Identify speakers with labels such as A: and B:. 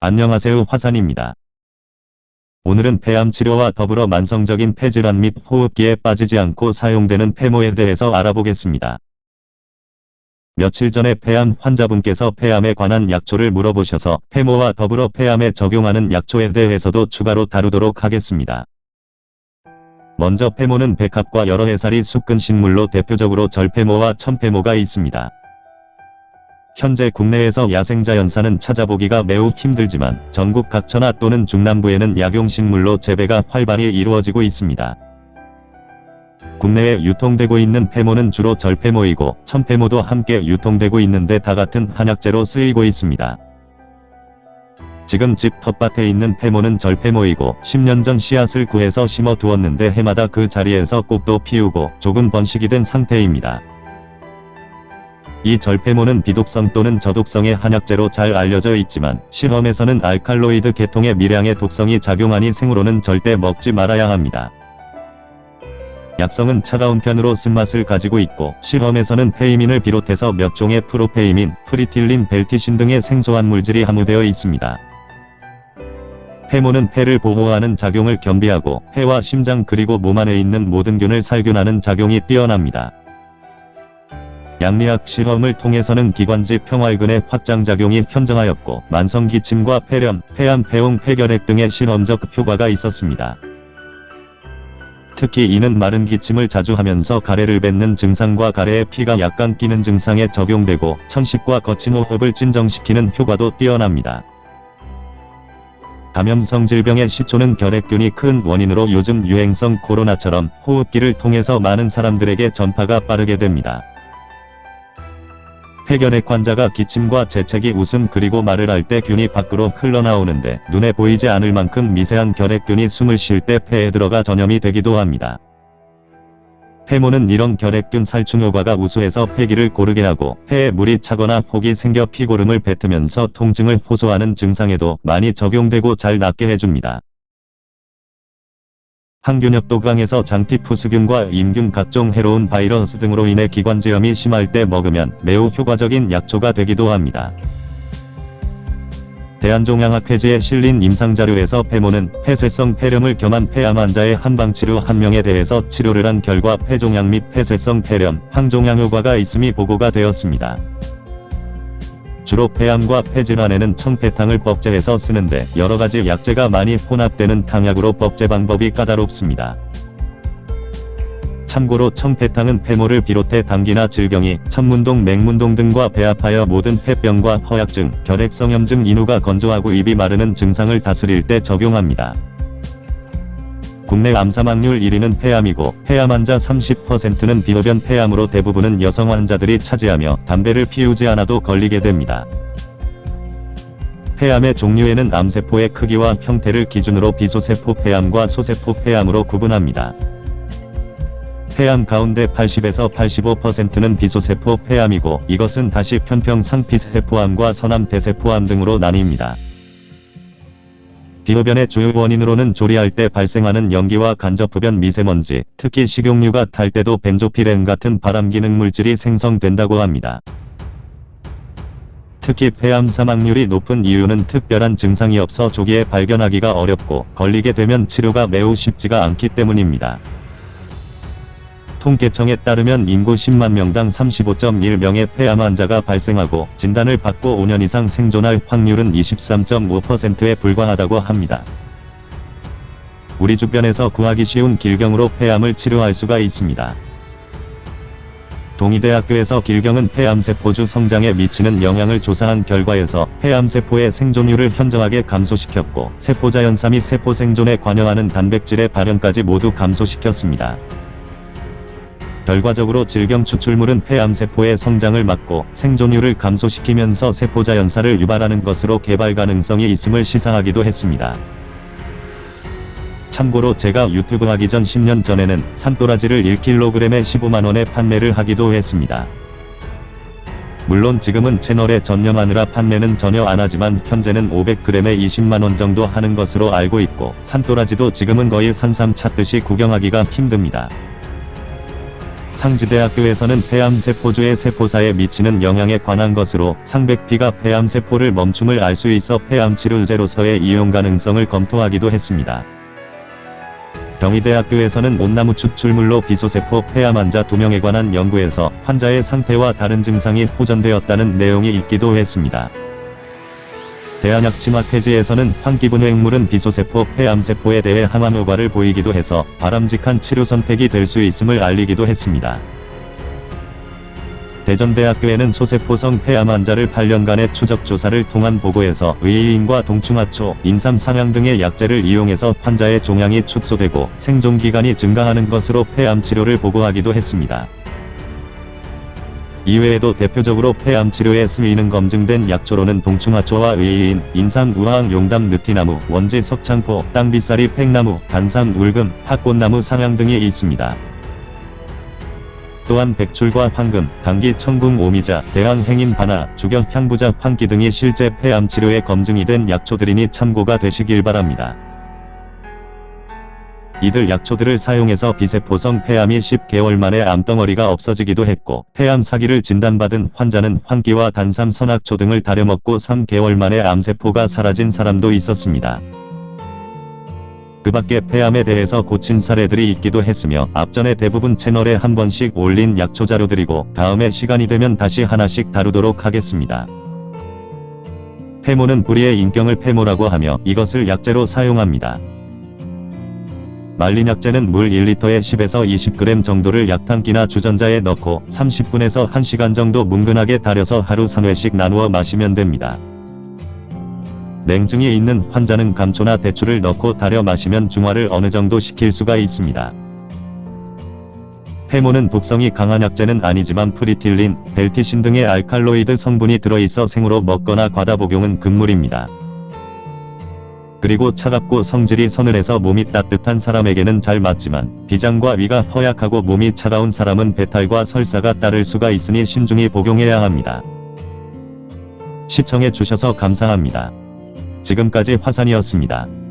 A: 안녕하세요 화산입니다. 오늘은 폐암 치료와 더불어 만성적인 폐질환 및 호흡기에 빠지지 않고 사용되는 폐모에 대해서 알아보겠습니다. 며칠 전에 폐암 환자분께서 폐암에 관한 약초를 물어보셔서 폐모와 더불어 폐암에 적용하는 약초에 대해서도 추가로 다루도록 하겠습니다. 먼저 폐모는 백합과 여러 해살이 숲근 식물로 대표적으로 절폐모와 천폐모가 있습니다. 현재 국내에서 야생자 연사는 찾아보기가 매우 힘들지만 전국 각처나 또는 중남부에는 약용식물로 재배가 활발히 이루어지고 있습니다. 국내에 유통되고 있는 폐모는 주로 절폐모이고 천폐모도 함께 유통되고 있는데 다 같은 한약재로 쓰이고 있습니다. 지금 집 텃밭에 있는 폐모는 절폐모이고 10년 전 씨앗을 구해서 심어 두었는데 해마다 그 자리에서 꽃도 피우고 조금 번식이 된 상태입니다. 이 절패모는 비독성 또는 저독성의 한약재로 잘 알려져 있지만 실험에서는 알칼로이드 계통의 미량의 독성이 작용하니 생으로는 절대 먹지 말아야 합니다. 약성은 차가운 편으로 쓴맛을 가지고 있고 실험에서는 peimine을 비롯해서 몇 종의 propeimine, fritilline, verticine 등의 생소한 물질이 함유되어 있습니다. 패모는 폐를 보호하는 작용을 겸비하고 폐와 심장 그리고 몸 안에 있는 모든 균을 살균하는 작용이 뛰어납니다. 양리학 실험을 통해서는 기관지 평활근의 확장작용이 현정하였고 만성기침과 폐렴, 폐암, 폐웅, 폐결핵 등의 실험적 효과가 있었습니다. 특히 이는 마른 기침을 자주 하면서 가래를 뱉는 증상과 가래에 피가 약간 끼는 증상에 적용되고 천식과 거친 호흡을 진정시키는 효과도 뛰어납니다. 감염성 질병의 시초는 결핵균이 큰 원인으로 요즘 유행성 코로나처럼 호흡기를 통해서 많은 사람들에게 전파가 빠르게 됩니다. 폐결핵 환자가 기침과 재채기 웃음 그리고 말을 할 때 균이 밖으로 흘러나오는데 눈에 보이지 않을 만큼 미세한 결핵균이 숨을 쉴 때 폐에 들어가 전염이 되기도 합니다. 폐모는 이런 결핵균 살충 효과가 우수해서 폐기를 고르게 하고 폐에 물이 차거나 혹이 생겨 피고름을 뱉으면서 통증을 호소하는 증상에도 많이 적용되고 잘 낫게 해줍니다. 항균력도 강해서 장티푸스균과 임균 각종 해로운 바이러스 등으로 인해 기관지염이 심할 때 먹으면 매우 효과적인 약초가 되기도 합니다. 대한종양학회지에 실린 임상자료에서 폐모는 폐쇄성 폐렴을 겸한 폐암 환자의 한방치료 한 명에 대해서 치료를 한 결과 폐종양 및 폐쇄성 폐렴, 항종양 효과가 있음이 보고가 되었습니다. 주로 폐암과 폐질환에는 청폐탕을 법제해서 쓰는데 여러가지 약재가 많이 혼합되는 탕약으로 법제 방법이 까다롭습니다. 참고로 청폐탕은 폐모를 비롯해 당기나 질경이, 천문동 맹문동 등과 배아파여 모든 폐병과 허약증, 결핵성염증 인후가 건조하고 입이 마르는 증상을 다스릴 때 적용합니다. 국내 암 사망률 1위는 폐암이고 폐암 환자 30%는 비흡연 폐암으로 대부분은 여성 환자들이 차지하며 담배를 피우지 않아도 걸리게 됩니다. 폐암의 종류에는 암세포의 크기와 형태를 기준으로 비소세포 폐암과 소세포 폐암으로 구분합니다. 폐암 가운데 80에서 85%는 비소세포 폐암이고 이것은 다시 편평 상피세포암과 선암 대세포암 등으로 나뉩니다. 비흡연의 주요 원인으로는 조리할 때 발생하는 연기와 간접흡연 미세먼지, 특히 식용유가 탈 때도 벤조피렌 같은 발암기능 물질이 생성된다고 합니다. 특히 폐암 사망률이 높은 이유는 특별한 증상이 없어 조기에 발견하기가 어렵고 걸리게 되면 치료가 매우 쉽지가 않기 때문입니다. 통계청에 따르면 인구 10만 명당 35.1명의 폐암 환자가 발생하고 진단을 받고 5년 이상 생존할 확률은 23.5%에 불과하다고 합니다. 우리 주변에서 구하기 쉬운 길경으로 폐암을 치료할 수가 있습니다. 동의대학교에서 길경은 폐암세포주 성장에 미치는 영향을 조사한 결과에서 폐암세포의 생존율을 현저하게 감소시켰고 세포자연사 및 세포 생존에 관여하는 단백질의 발현까지 모두 감소시켰습니다. 결과적으로 질경 추출물은 폐암세포의 성장을 막고 생존율을 감소시키면서 세포자 연사를 유발하는 것으로 개발 가능성이 있음을 시사하기도 했습니다. 참고로 제가 유튜브 하기 전 10년 전에는 산도라지를 1kg에 15만원에 판매를 하기도 했습니다. 물론 지금은 채널에 전념하느라 판매는 전혀 안하지만 현재는 500g에 20만원 정도 하는 것으로 알고 있고 산도라지도 지금은 거의 산삼 찾듯이 구경하기가 힘듭니다. 상지대학교에서는 폐암세포주의 세포사에 미치는 영향에 관한 것으로 상백피가 폐암세포를 멈춤을 알 수 있어 폐암치료제로서의 이용 가능성을 검토하기도 했습니다. 경희대학교에서는 온나무 추출물로 비소세포 폐암 환자 2명에 관한 연구에서 환자의 상태와 다른 증상이 호전되었다는 내용이 있기도 했습니다. 대한약침학회지에서는 환기분해액물은 비소세포 폐암세포에 대해 항암 효과를 보이기도 해서 바람직한 치료 선택이 될 수 있음을 알리기도 했습니다. 대전대학교에는 소세포성 폐암 환자를 8년간의 추적 조사를 통한 보고에서 의의인과 동충하초, 인삼 상향 등의 약제를 이용해서 환자의 종양이 축소되고 생존 기간이 증가하는 것으로 폐암 치료를 보고하기도 했습니다. 이외에도 대표적으로 폐암 치료에 쓰이는 검증된 약초로는 동충하초와 의의인, 인삼, 우황, 용담, 느티나무, 원지, 석창포, 땅비싸리, 팽나무, 단삼, 울금, 핫꽃나무, 상향 등이 있습니다. 또한 백출과 황금, 감기, 청궁, 오미자, 대왕, 행인, 바나, 주격, 향부자, 황기 등이 실제 폐암 치료에 검증이 된 약초들이니 참고가 되시길 바랍니다. 이들 약초들을 사용해서 비세포성 폐암이 10개월 만에 암덩어리가 없어지기도 했고 폐암 사기를 진단받은 환자는 황기와 단삼 선악초 등을 다려먹고 3개월 만에 암세포가 사라진 사람도 있었습니다. 그 밖에 폐암에 대해서 고친 사례들이 있기도 했으며 앞전에 대부분 채널에 한 번씩 올린 약초 자료들이고 다음에 시간이 되면 다시 하나씩 다루도록 하겠습니다. 폐모는 불의의 인경을 폐모라고 하며 이것을 약재로 사용합니다. 말린 약재는 물 1리터에 10에서 20g 정도를 약탕기나 주전자에 넣고 30분에서 1시간 정도 뭉근하게 달여서 하루 3회씩 나누어 마시면 됩니다. 냉증이 있는 환자는 감초나 대추를 넣고 달여 마시면 중화를 어느 정도 시킬 수가 있습니다. 패모는 독성이 강한 약재는 아니지만 프리틸린, 벨티신 등의 알칼로이드 성분이 들어있어 생으로 먹거나 과다 복용은 금물입니다. 그리고 차갑고 성질이 서늘해서 몸이 따뜻한 사람에게는 잘 맞지만 비장과 위가 허약하고 몸이 차가운 사람은 배탈과 설사가 따를 수가 있으니 신중히 복용해야 합니다. 시청해 주셔서 감사합니다. 지금까지 화산이었습니다.